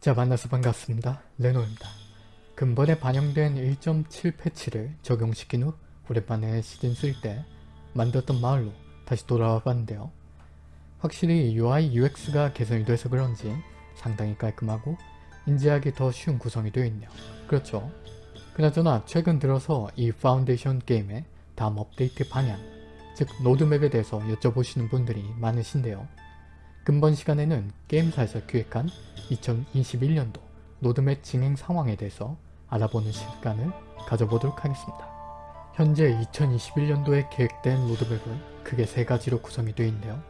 자 만나서 반갑습니다. 레노입니다. 금번에 반영된 1.7 패치를 적용시킨 후 오랜만에 시즌 3 때 만들었던 마을로 다시 돌아와 봤는데요. 확실히 UI UX가 개선이 돼서 그런지 상당히 깔끔하고 인지하기 더 쉬운 구성이 되어 있네요. 그렇죠. 그나저나 최근 들어서 이 파운데이션 게임의 다음 업데이트 방향, 즉 로드맵에 대해서 여쭤보시는 분들이 많으신데요. 금번 시간에는 게임사에서 기획한 2021년도 로드맵 진행 상황에 대해서 알아보는 시간을 가져보도록 하겠습니다. 현재 2021년도에 계획된 로드맵은 크게 세 가지로 구성이 되어 있는데요.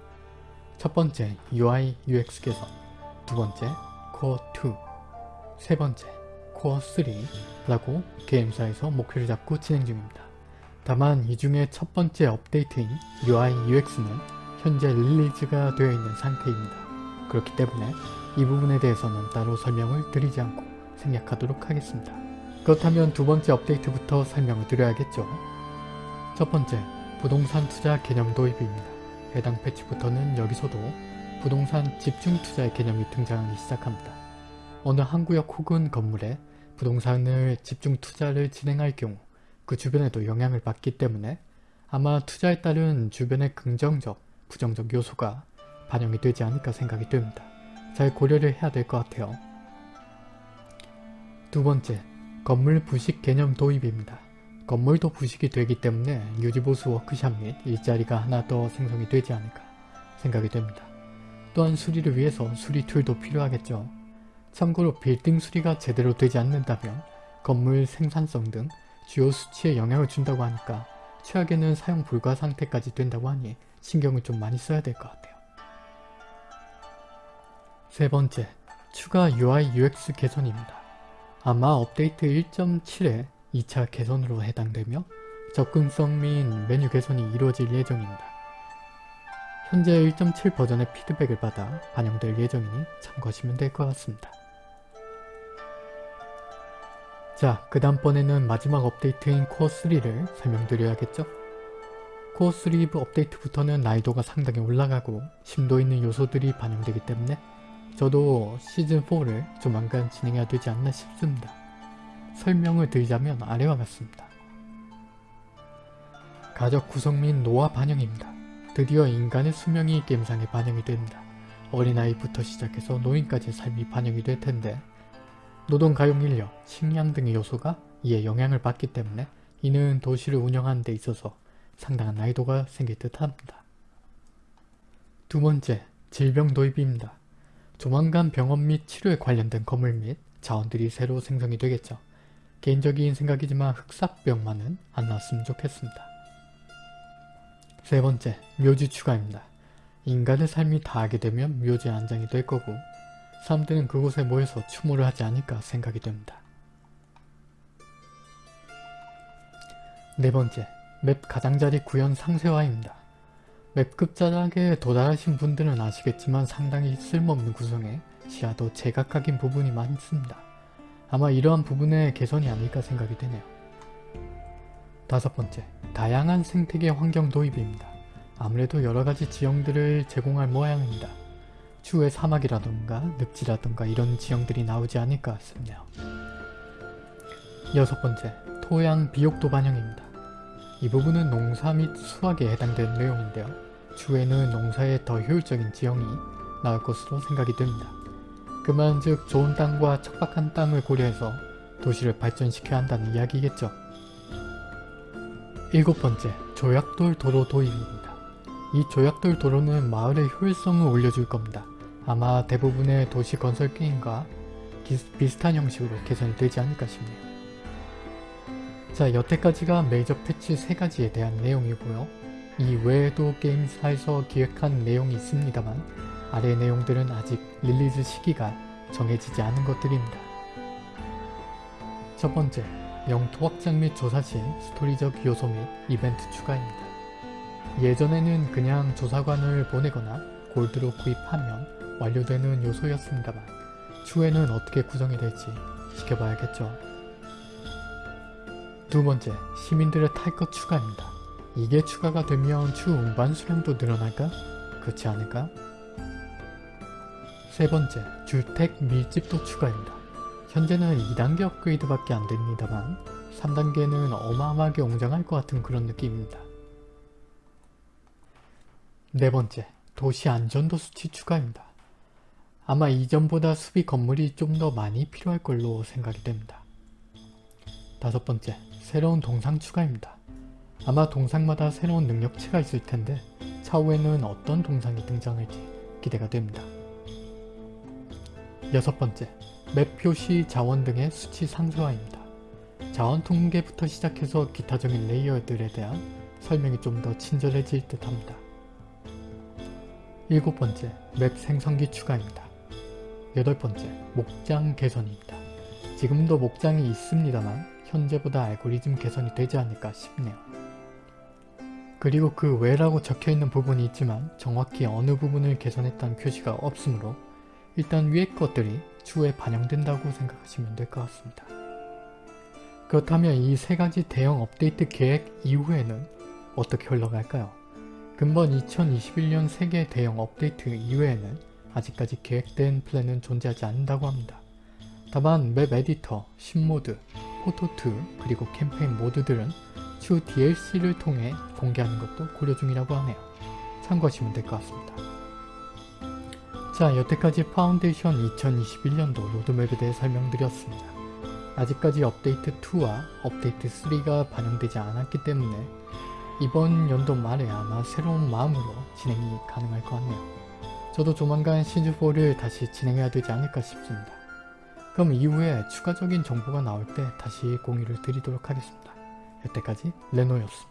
첫 번째 UI UX 개선, 두 번째 코어 2, 세 번째 코어 3라고 게임사에서 목표를 잡고 진행 중입니다. 다만 이 중에 첫 번째 업데이트인 UI UX는 현재 릴리즈가 되어 있는 상태입니다. 그렇기 때문에 이 부분에 대해서는 따로 설명을 드리지 않고 생략하도록 하겠습니다. 그렇다면 두 번째 업데이트부터 설명을 드려야겠죠. 첫 번째, 부동산 투자 개념 도입입니다. 해당 패치부터는 여기서도 부동산 집중 투자의 개념이 등장하기 시작합니다. 어느 한 구역 혹은 건물에 부동산을 집중 투자를 진행할 경우 그 주변에도 영향을 받기 때문에 아마 투자에 따른 주변의 긍정적, 부정적 요소가 반영이 되지 않을까 생각이 됩니다. 잘 고려를 해야 될 것 같아요. 두 번째, 건물 부식 개념 도입입니다. 건물도 부식이 되기 때문에 유지보수 워크샵 및 일자리가 하나 더 생성이 되지 않을까 생각이 됩니다. 또한 수리를 위해서 수리 툴도 필요하겠죠. 참고로 빌딩 수리가 제대로 되지 않는다면 건물 생산성 등 주요 수치에 영향을 준다고 하니까 최악에는 사용 불가 상태까지 된다고 하니 신경을 좀 많이 써야 될 것 같아요. 세 번째, 추가 UI UX 개선입니다. 아마 업데이트 1.7의 2차 개선으로 해당되며 접근성 및 메뉴 개선이 이루어질 예정입니다. 현재 1.7 버전의 피드백을 받아 반영될 예정이니 참고하시면 될 것 같습니다. 자, 그 다음번에는 마지막 업데이트인 코어3를 설명드려야겠죠? 코어3 업데이트부터는 난이도가 상당히 올라가고 심도 있는 요소들이 반영되기 때문에 저도 시즌4를 조만간 진행해야 되지 않나 싶습니다. 설명을 드리자면 아래와 같습니다. 가족 구성 및 노화 반영입니다. 드디어 인간의 수명이 게임상에 반영이 됩니다. 어린아이부터 시작해서 노인까지의 삶이 반영이 될 텐데 노동 가용 인력, 식량 등의 요소가 이에 영향을 받기 때문에 이는 도시를 운영하는 데 있어서 상당한 난이도가 생길 듯 합니다. 두 번째, 질병 도입입니다. 조만간 병원 및 치료에 관련된 건물 및 자원들이 새로 생성이 되겠죠. 개인적인 생각이지만 흑사병만은 안 나왔으면 좋겠습니다. 세 번째, 묘지 추가입니다. 인간의 삶이 다하게 되면 묘지 안장이 될 거고 사람들은 그곳에 모여서 추모를 하지 않을까 생각이 됩니다. 네 번째, 맵 가장자리 구현 상세화입니다. 맵 급자락에 도달하신 분들은 아시겠지만 상당히 쓸모없는 구성에 시야도 제각각인 부분이 많습니다. 아마 이러한 부분의 개선이 아닐까 생각이 되네요. 다섯 번째, 다양한 생태계 환경 도입입니다. 아무래도 여러가지 지형들을 제공할 모양입니다. 추후에 사막이라던가 늪지라던가 이런 지형들이 나오지 않을까 싶네요. 여섯 번째, 토양 비옥도 반영입니다. 이 부분은 농사 및 수확에 해당되는 내용인데요. 추후에는 농사에 더 효율적인 지형이 나올 것으로 생각이 됩니다. 그만 즉 좋은 땅과 척박한 땅을 고려해서 도시를 발전시켜야 한다는 이야기겠죠. 일곱 번째, 조약돌 도로 도입입니다. 이 조약돌 도로는 마을의 효율성을 올려줄 겁니다. 아마 대부분의 도시 건설 게임과 비슷한 형식으로 개선이 되지 않을까 싶네요. 자 여태까지가 메이저 패치 3가지에 대한 내용이고요. 이 외에도 게임사에서 기획한 내용이 있습니다만 아래 내용들은 아직 release 시기가 정해지지 않은 것들입니다. 첫 번째, 영토 확장 및 조사 시 스토리적 요소 및 이벤트 추가입니다. 예전에는 그냥 조사관을 보내거나 골드로 구입하면 완료되는 요소였습니다만 추후에는 어떻게 구성이 될지 지켜봐야겠죠. 두 번째, 시민들의 탈 것 추가입니다. 이게 추가가 되면 추 운반 수량도 늘어날까? 그렇지 않을까? 세 번째, 주택 밀집도 추가입니다. 현재는 2단계 업그레이드밖에 안 됩니다만 3단계는 어마어마하게 웅장할 것 같은 그런 느낌입니다. 네 번째, 도시 안전도 수치 추가입니다. 아마 이전보다 수비 건물이 좀 더 많이 필요할 걸로 생각이 됩니다. 다섯 번째, 새로운 동상 추가입니다. 아마 동상마다 새로운 능력치가 있을 텐데 차후에는 어떤 동상이 등장할지 기대가 됩니다. 여섯 번째, 맵 표시 자원 등의 수치 상세화입니다. 자원 통계부터 시작해서 기타적인 레이어들에 대한 설명이 좀 더 친절해질 듯 합니다. 일곱 번째, 맵 생성기 추가입니다. 여덟 번째, 목장 개선입니다. 지금도 목장이 있습니다만 현재보다 알고리즘 개선이 되지 않을까 싶네요. 그리고 그 외라고 적혀있는 부분이 있지만 정확히 어느 부분을 개선했다는 표시가 없으므로 일단 위의 것들이 추후에 반영된다고 생각하시면 될 것 같습니다. 그렇다면 이 세 가지 대형 업데이트 계획 이후에는 어떻게 흘러갈까요? 금번 2021년 세 개 대형 업데이트 이외에는 아직까지 계획된 플랜은 존재하지 않는다고 합니다. 다만 map editor, 신모드, 포토2 그리고 캠페인 모드들은 추후 DLC를 통해 공개하는 것도 고려 중이라고 하네요. 참고하시면 될 것 같습니다. 자 여태까지 파운데이션 2021년도 로드맵에 대해 설명드렸습니다. 아직까지 업데이트 2와 업데이트 3가 반영되지 않았기 때문에 이번 연도 말에 아마 새로운 마음으로 진행이 가능할 것 같네요. 저도 조만간 시즌4를 다시 진행해야 되지 않을까 싶습니다. 그럼 이후에 추가적인 정보가 나올 때 다시 공유를 드리도록 하겠습니다. 여태까지 레노였습니다.